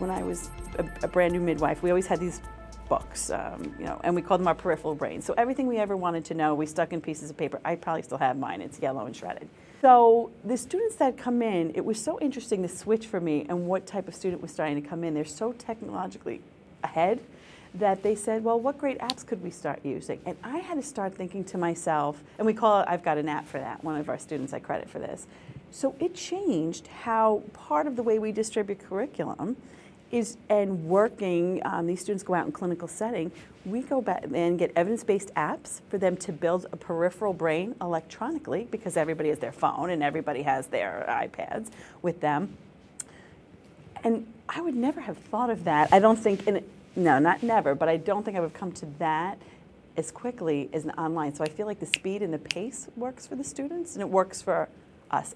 was a, a brand new midwife, we always had these books, um, you know, and we called them our peripheral brain. So everything we ever wanted to know, we stuck in pieces of paper. I probably still have mine. It's yellow and shredded. So the students that come in, it was so interesting to switch for me and what type of student was starting to come in. They're so technologically ahead that they said, well, what great apps could we start using? And I had to start thinking to myself, and we call it, I've got an app for that. One of our students I credit for this. So it changed how part of the way we distribute curriculum is, and working, um, these students go out in clinical setting, we go back and get evidence-based apps for them to build a peripheral brain electronically because everybody has their phone and everybody has their iPads with them. And I would never have thought of that. I don't think, in, no, not never, but I don't think I would have come to that as quickly as online. So I feel like the speed and the pace works for the students and it works for us.